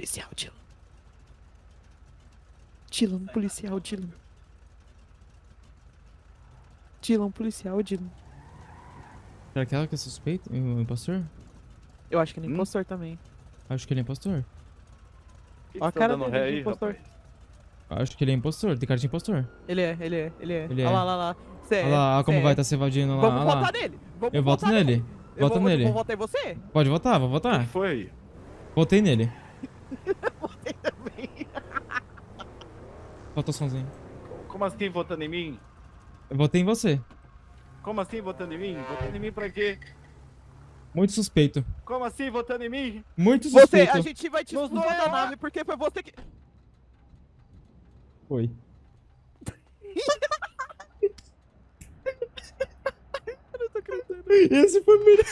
policial, Dylan. Dylan, policial, Dylan. Dylan, policial, Dylan. Será que ela que é suspeita? O impostor? Eu acho que ele é Hum? impostor também. Acho que ele é impostor. Ó a tá cara dele ré de aí, impostor. rapaz? Acho que ele é impostor. Tem cara de impostor. Ele é, ele é, ele é. Ele Olha é. lá, lá, lá. Cê Olha é, lá, olha como cê vai é. estar se evadindo lá. Vamos olha lá. votar nele. Vamos Eu voto nele. Vou, nele. Vou votar em você? Pode votar, vou O votar. que foi? Votei nele. Votei também. Como assim votando em mim? Eu votei em você. Como assim votando em mim? Votando em mim pra quê? Muito suspeito. Como assim votando em mim? Muito Você, suspeito. a gente vai te expulsar da eu. nave porque foi você que... Foi. Eu não tô acreditando. Esse foi o melhor.